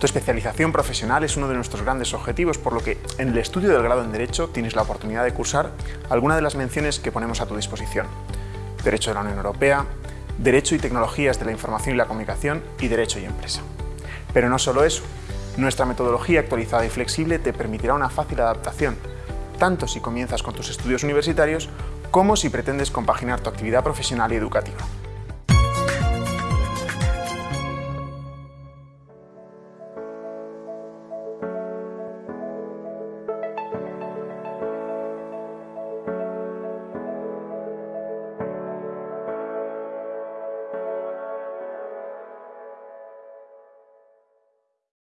Tu especialización profesional es uno de nuestros grandes objetivos, por lo que en el estudio del grado en Derecho tienes la oportunidad de cursar alguna de las menciones que ponemos a tu disposición. Derecho de la Unión Europea, Derecho y Tecnologías de la Información y la Comunicación y Derecho y Empresa. Pero no solo eso, nuestra metodología actualizada y flexible te permitirá una fácil adaptación, tanto si comienzas con tus estudios universitarios como si pretendes compaginar tu actividad profesional y educativa.